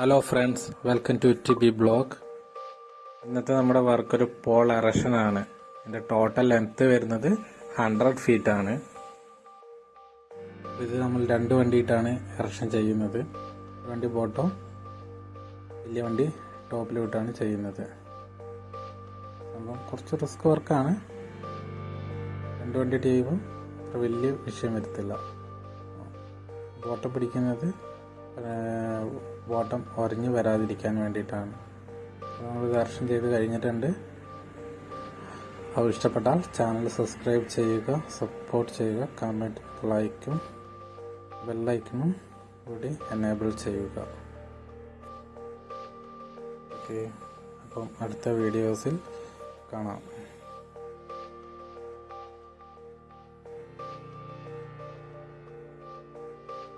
Hello friends welcome to T B blog ഇന്നത്തെ നമ്മുടെ work ഒരു പോൾ എറഷനാണ് ആണ്. ഇതിന്റെ ടോട്ടൽ ലെങ്ത്ത് വരുന്നത് ഹൺഡ്രഡ് ഫീറ്റ് ആണ്. ഇത് നമ്മൾ രണ്ട് വണ്ടിയിട്ടാണ് എറഷൻ ചെയ്യുന്നത്. വണ്ടി ബോട്ടം വലിയ വണ്ടി ടോപ്പിലോട്ടാണ് ചെയ്യുന്നത്. അപ്പം കുറച്ച് റിസ്ക് വർക്കാണ് രണ്ട് വണ്ടിയിട്ട് ചെയ്യുമ്പോൾ അത്ര വലിയ വിഷയം വരത്തില്ല. ബോട്ടം പിടിക്കുന്നത് ബോട്ടം ഉരഞ്ഞു വരാതിരിക്കാൻ വേണ്ടിയിട്ടാണ്. നമ്മൾ ദർശനം ചെയ്ത് കഴിഞ്ഞിട്ടുണ്ട്. അപ്പോൾ ഇഷ്ടപ്പെട്ടാൽ ചാനൽ സബ്സ്ക്രൈബ് ചെയ്യുക സപ്പോർട്ട് ചെയ്യുക കമന്റ് ലൈക്കും ബെല്ലൈക്കണും കൂടി എനേബിൾ ചെയ്യുക. ഓക്കെ അപ്പം അടുത്ത വീഡിയോസിൽ കാണാം.